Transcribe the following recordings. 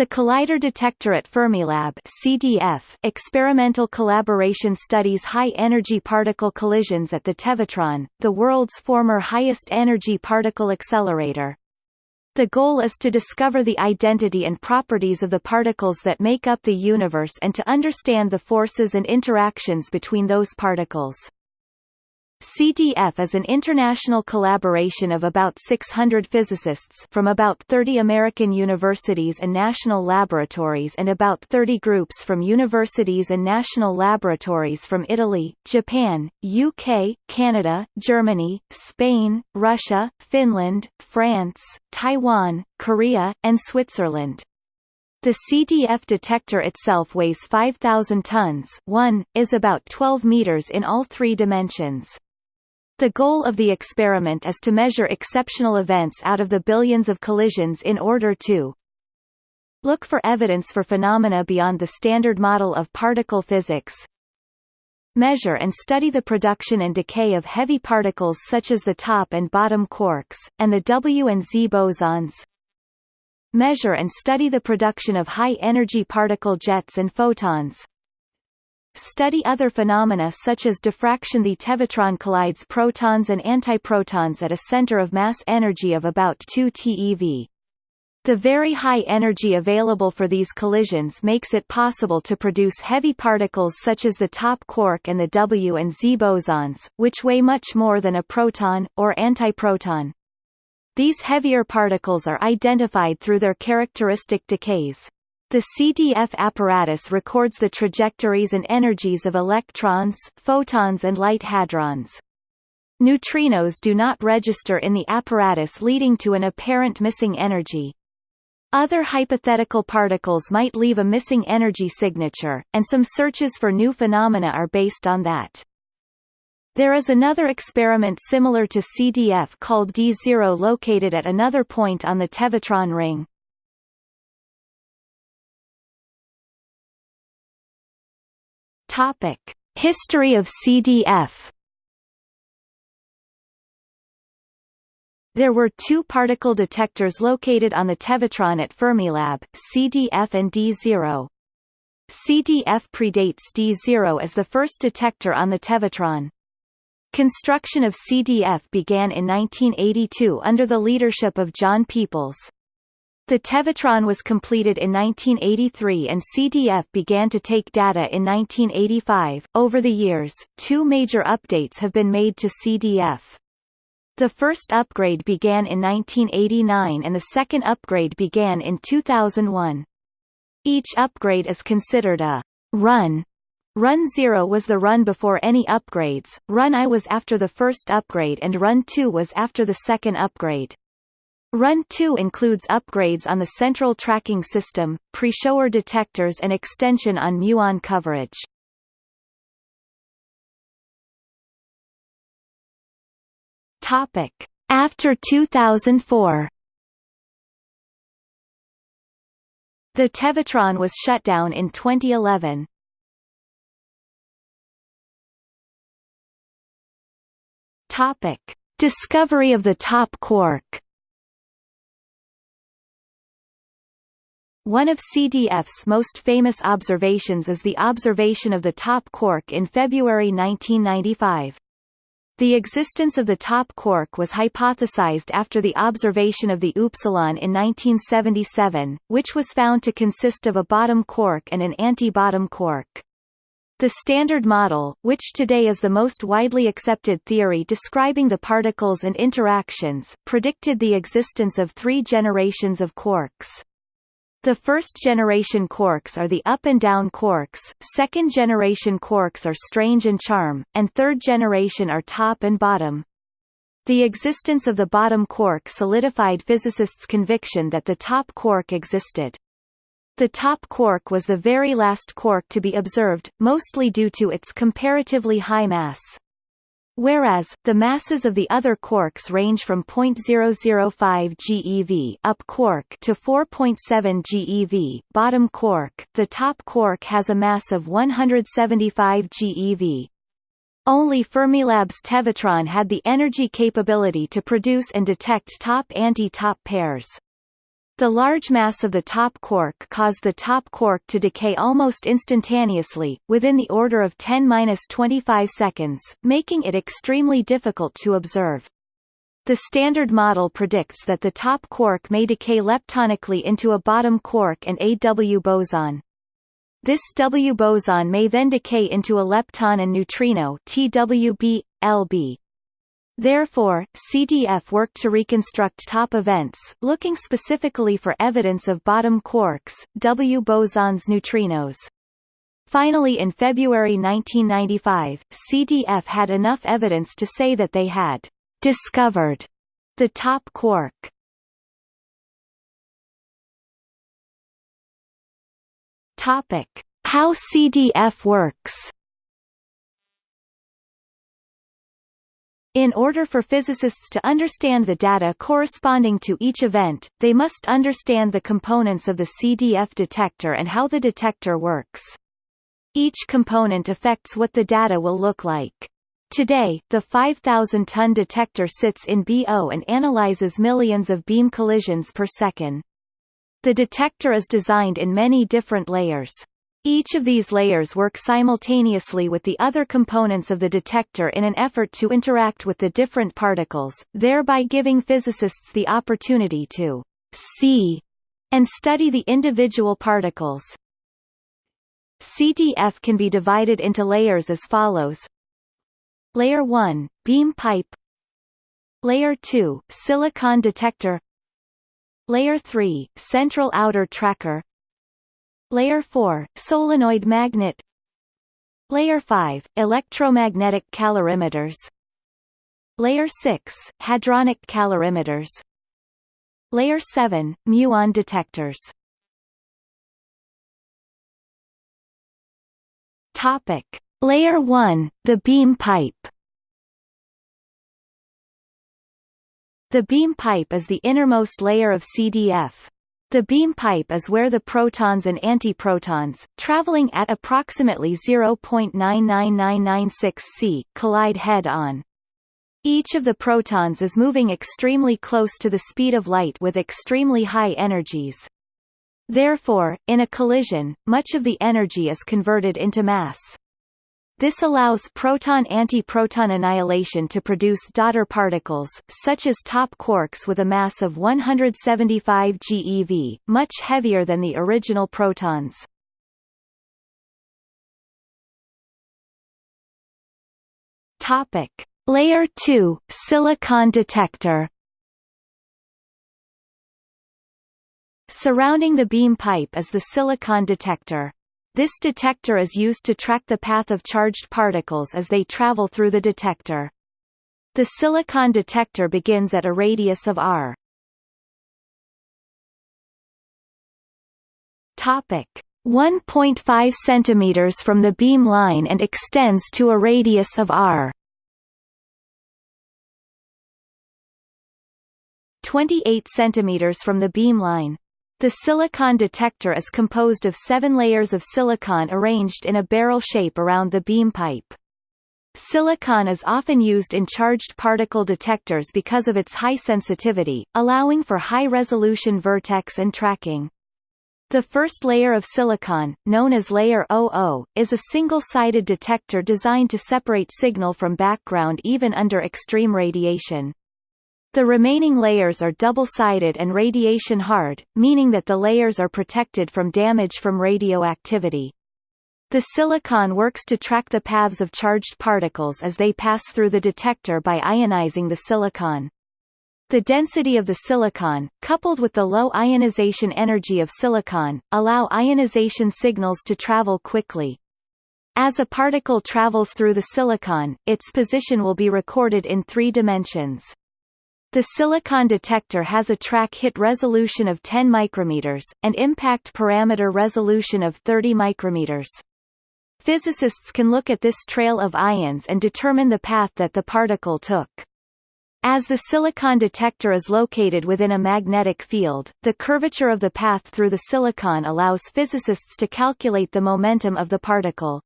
The Collider Detector at Fermilab CDF experimental collaboration studies high-energy particle collisions at the Tevatron, the world's former highest-energy particle accelerator. The goal is to discover the identity and properties of the particles that make up the universe and to understand the forces and interactions between those particles. CDF is an international collaboration of about 600 physicists from about 30 American universities and national laboratories and about 30 groups from universities and national laboratories from Italy, Japan, UK, Canada, Germany, Spain, Russia, Finland, France, Taiwan, Korea, and Switzerland. The CDF detector itself weighs 5,000 tons 1, is about 12 meters in all three dimensions. The goal of the experiment is to measure exceptional events out of the billions of collisions in order to look for evidence for phenomena beyond the standard model of particle physics, measure and study the production and decay of heavy particles such as the top and bottom quarks, and the W and Z bosons, measure and study the production of high-energy particle jets and photons, Study other phenomena such as diffraction The Tevatron collides protons and antiprotons at a center of mass energy of about 2 TeV. The very high energy available for these collisions makes it possible to produce heavy particles such as the top quark and the W and Z bosons, which weigh much more than a proton, or antiproton. These heavier particles are identified through their characteristic decays. The CDF apparatus records the trajectories and energies of electrons, photons and light hadrons. Neutrinos do not register in the apparatus leading to an apparent missing energy. Other hypothetical particles might leave a missing energy signature, and some searches for new phenomena are based on that. There is another experiment similar to CDF called D0 located at another point on the Tevatron ring. Topic: History of CDF. There were two particle detectors located on the Tevatron at Fermilab, CDF and D0. CDF predates D0 as the first detector on the Tevatron. Construction of CDF began in 1982 under the leadership of John Peoples. The Tevatron was completed in 1983 and CDF began to take data in 1985. Over the years, two major updates have been made to CDF. The first upgrade began in 1989 and the second upgrade began in 2001. Each upgrade is considered a run. Run 0 was the run before any upgrades, Run I was after the first upgrade and Run 2 was after the second upgrade. Run 2 includes upgrades on the central tracking system, pre-shower detectors and extension on muon coverage. Topic: After 2004. The Tevatron was shut down in 2011. Topic: Discovery of the top quark. One of CDF's most famous observations is the observation of the top quark in February 1995. The existence of the top quark was hypothesized after the observation of the upsilon in 1977, which was found to consist of a bottom quark and an anti-bottom quark. The Standard Model, which today is the most widely accepted theory describing the particles and interactions, predicted the existence of three generations of quarks. The first-generation quarks are the up and down quarks, second-generation quarks are strange and charm, and third-generation are top and bottom. The existence of the bottom quark solidified physicists' conviction that the top quark existed. The top quark was the very last quark to be observed, mostly due to its comparatively high mass. Whereas, the masses of the other quarks range from 0.005 GeV up quark to 4.7 GeV bottom quark, the top quark has a mass of 175 GeV. Only Fermilab's Tevatron had the energy capability to produce and detect top anti-top pairs. The large mass of the top quark caused the top quark to decay almost instantaneously, within the order of 10-25 seconds, making it extremely difficult to observe. The Standard Model predicts that the top quark may decay leptonically into a bottom quark and a W boson. This W boson may then decay into a lepton and neutrino TWB, LB. Therefore, CDF worked to reconstruct top events, looking specifically for evidence of bottom quarks, W bosons neutrinos. Finally in February 1995, CDF had enough evidence to say that they had discovered the top quark. How CDF works. In order for physicists to understand the data corresponding to each event, they must understand the components of the CDF detector and how the detector works. Each component affects what the data will look like. Today, the 5,000-ton detector sits in BO and analyzes millions of beam collisions per second. The detector is designed in many different layers. Each of these layers work simultaneously with the other components of the detector in an effort to interact with the different particles, thereby giving physicists the opportunity to see and study the individual particles. CDF can be divided into layers as follows. Layer 1, beam pipe Layer 2, silicon detector Layer 3, central outer tracker Layer 4, solenoid magnet. Layer 5, electromagnetic calorimeters. Layer 6, hadronic calorimeters. Layer 7, muon detectors. Topic. Layer 1, the beam pipe. The beam pipe is the innermost layer of CDF. The beam pipe is where the protons and antiprotons, traveling at approximately 0.99996 c, collide head-on. Each of the protons is moving extremely close to the speed of light with extremely high energies. Therefore, in a collision, much of the energy is converted into mass. This allows proton-antiproton annihilation to produce daughter particles, such as top quarks with a mass of 175 GeV, much heavier than the original protons. Topic: Layer 2 silicon detector. Surrounding the beam pipe is the silicon detector. This detector is used to track the path of charged particles as they travel through the detector. The silicon detector begins at a radius of r. Topic 1.5 centimeters from the beam line and extends to a radius of r. 28 centimeters from the beam line. The silicon detector is composed of seven layers of silicon arranged in a barrel shape around the beam pipe. Silicon is often used in charged particle detectors because of its high sensitivity, allowing for high-resolution vertex and tracking. The first layer of silicon, known as layer 00, is a single-sided detector designed to separate signal from background even under extreme radiation. The remaining layers are double-sided and radiation-hard, meaning that the layers are protected from damage from radioactivity. The silicon works to track the paths of charged particles as they pass through the detector by ionizing the silicon. The density of the silicon, coupled with the low ionization energy of silicon, allow ionization signals to travel quickly. As a particle travels through the silicon, its position will be recorded in three dimensions. The silicon detector has a track hit resolution of 10 micrometers, and impact parameter resolution of 30 micrometers. Physicists can look at this trail of ions and determine the path that the particle took. As the silicon detector is located within a magnetic field, the curvature of the path through the silicon allows physicists to calculate the momentum of the particle.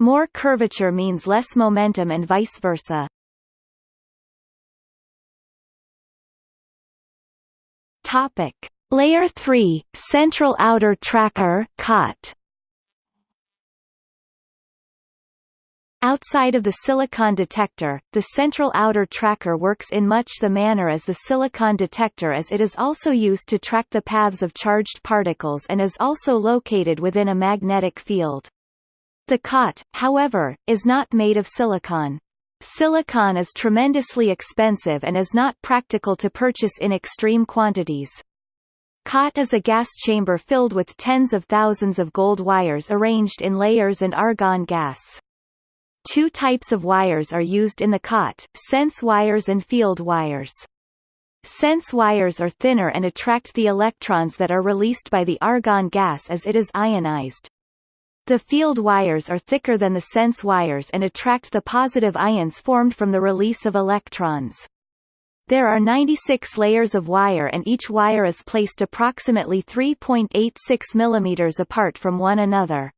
More curvature means less momentum and vice versa. Topic: Layer 3, Central Outer Tracker COT. Outside of the silicon detector, the central outer tracker works in much the manner as the silicon detector as it is also used to track the paths of charged particles and is also located within a magnetic field. The COT, however, is not made of silicon. Silicon is tremendously expensive and is not practical to purchase in extreme quantities. COT is a gas chamber filled with tens of thousands of gold wires arranged in layers and argon gas. Two types of wires are used in the COT, sense wires and field wires. Sense wires are thinner and attract the electrons that are released by the argon gas as it is ionized. The field wires are thicker than the sense wires and attract the positive ions formed from the release of electrons. There are 96 layers of wire and each wire is placed approximately 3.86 mm apart from one another.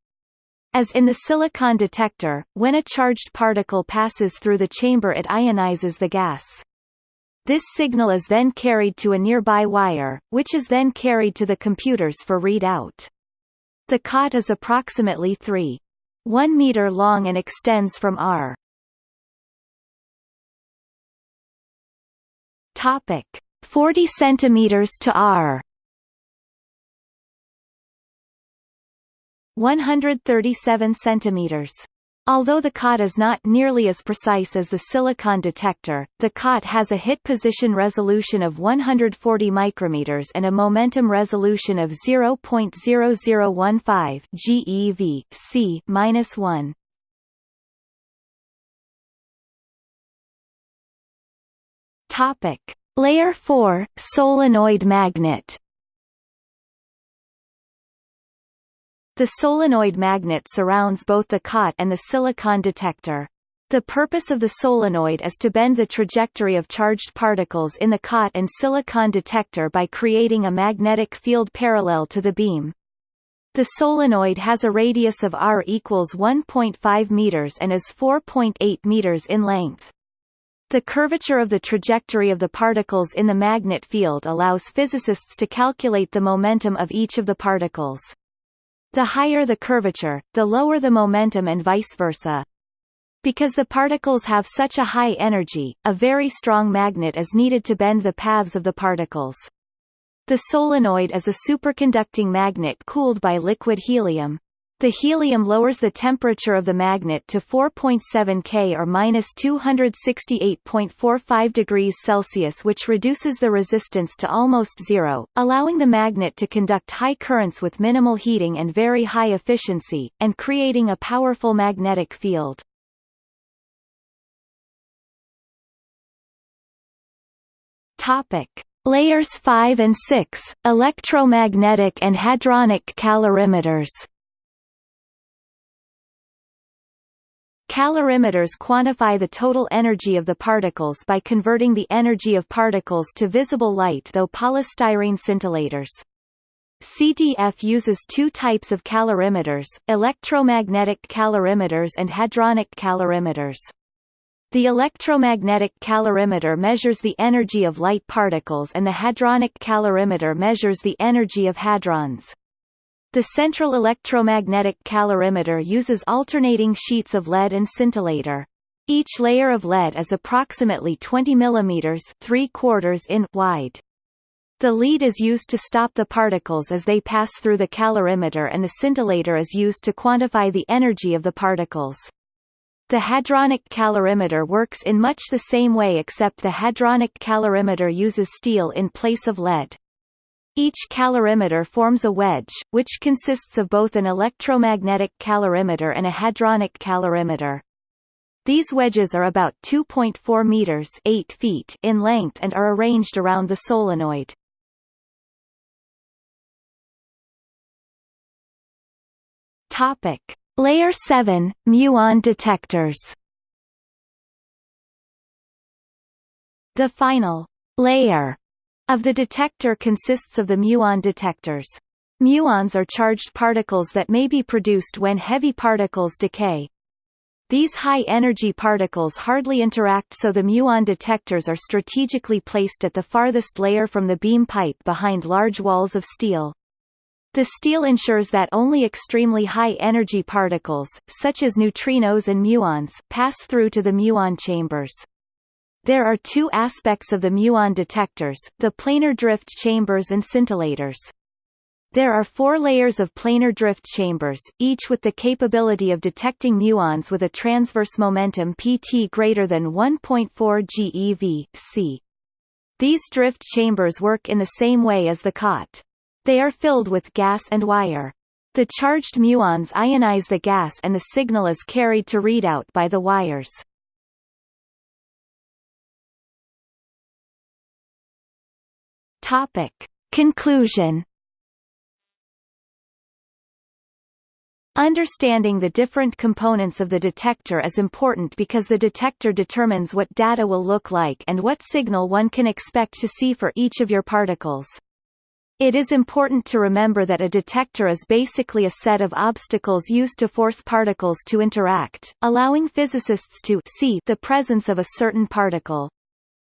As in the silicon detector, when a charged particle passes through the chamber it ionizes the gas. This signal is then carried to a nearby wire, which is then carried to the computers for readout. The COT is approximately 3.1 meter long and extends from R Topic: 40 centimeters to r. 137 centimeters. Although the COT is not nearly as precise as the silicon detector, the COT has a hit position resolution of 140 micrometers and a momentum resolution of 0.0015 GeV C-1. Topic: Layer 4 solenoid magnet. The solenoid magnet surrounds both the COT and the silicon detector. The purpose of the solenoid is to bend the trajectory of charged particles in the COT and silicon detector by creating a magnetic field parallel to the beam. The solenoid has a radius of r equals 1.5 meters and is 4.8 meters in length. The curvature of the trajectory of the particles in the magnet field allows physicists to calculate the momentum of each of the particles. The higher the curvature, the lower the momentum and vice versa. Because the particles have such a high energy, a very strong magnet is needed to bend the paths of the particles. The solenoid is a superconducting magnet cooled by liquid helium. The helium lowers the temperature of the magnet to 4.7 K or minus 268.45 degrees Celsius which reduces the resistance to almost zero, allowing the magnet to conduct high currents with minimal heating and very high efficiency, and creating a powerful magnetic field. Topic. Layers 5 and 6, electromagnetic and hadronic calorimeters Calorimeters quantify the total energy of the particles by converting the energy of particles to visible light though polystyrene scintillators. CDF uses two types of calorimeters, electromagnetic calorimeters and hadronic calorimeters. The electromagnetic calorimeter measures the energy of light particles and the hadronic calorimeter measures the energy of hadrons. The central electromagnetic calorimeter uses alternating sheets of lead and scintillator. Each layer of lead is approximately 20 mm 3 quarters in wide. The lead is used to stop the particles as they pass through the calorimeter and the scintillator is used to quantify the energy of the particles. The hadronic calorimeter works in much the same way except the hadronic calorimeter uses steel in place of lead. Each calorimeter forms a wedge, which consists of both an electromagnetic calorimeter and a hadronic calorimeter. These wedges are about 2.4 meters 8 feet in length and are arranged around the solenoid. Topic: Layer 7 muon detectors. The final layer of the detector consists of the muon detectors. Muons are charged particles that may be produced when heavy particles decay. These high-energy particles hardly interact so the muon detectors are strategically placed at the farthest layer from the beam pipe behind large walls of steel. The steel ensures that only extremely high-energy particles, such as neutrinos and muons, pass through to the muon chambers. There are two aspects of the muon detectors, the planar drift chambers and scintillators. There are four layers of planar drift chambers, each with the capability of detecting muons with a transverse momentum pt greater than 1.4 GeV, c. These drift chambers work in the same way as the COT. They are filled with gas and wire. The charged muons ionize the gas and the signal is carried to readout by the wires. Topic. Conclusion Understanding the different components of the detector is important because the detector determines what data will look like and what signal one can expect to see for each of your particles. It is important to remember that a detector is basically a set of obstacles used to force particles to interact, allowing physicists to see the presence of a certain particle.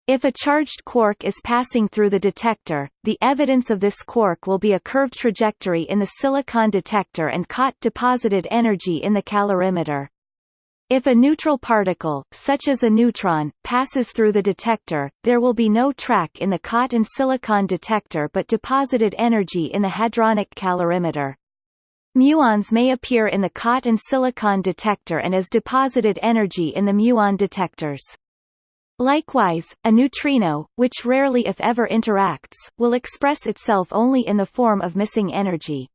If a charged quark is passing through the detector, the evidence of this quark will be a curved trajectory in the silicon detector and COT deposited energy in the calorimeter. If a neutral particle, such as a neutron, passes through the detector, there will be no track in the COT and silicon detector but deposited energy in the hadronic calorimeter. Muons may appear in the COT and silicon detector and as deposited energy in the muon detectors. Likewise, a neutrino, which rarely if ever interacts, will express itself only in the form of missing energy.